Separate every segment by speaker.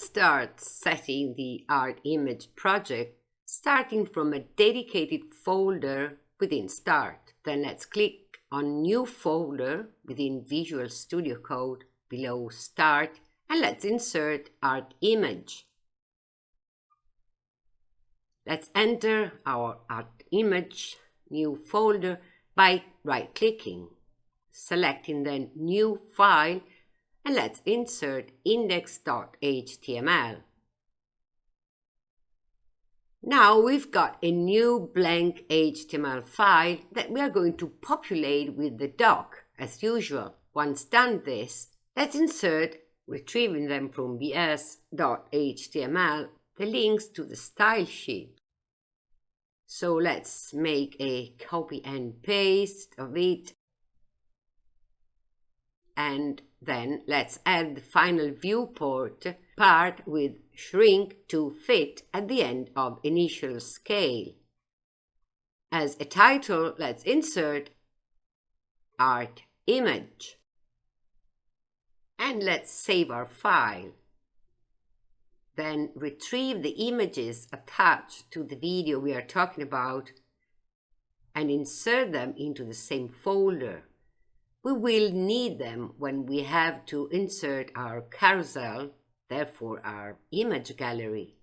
Speaker 1: start setting the art image project starting from a dedicated folder within Start. Then let's click on New Folder within Visual Studio Code below Start and let's insert Art Image. Let's enter our art image new folder by right-clicking, selecting the New File and let's insert index.html. Now we've got a new blank HTML file that we are going to populate with the doc as usual. Once done this, let's insert, retrieving them from bs.html, the links to the style sheet. So let's make a copy and paste of it and then let's add the final viewport part with shrink to fit at the end of initial scale. As a title, let's insert art image. And let's save our file. Then retrieve the images attached to the video we are talking about and insert them into the same folder. We will need them when we have to insert our carousel, therefore our image gallery.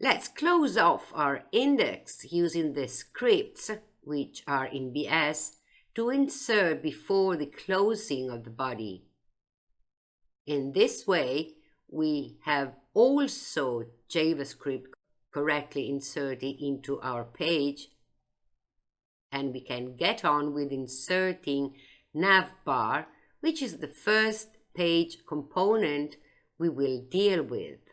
Speaker 1: Let's close off our index using the scripts, which are in BS, to insert before the closing of the body. In this way, we have also JavaScript correctly inserted into our page and we can get on with inserting navbar, which is the first page component we will deal with.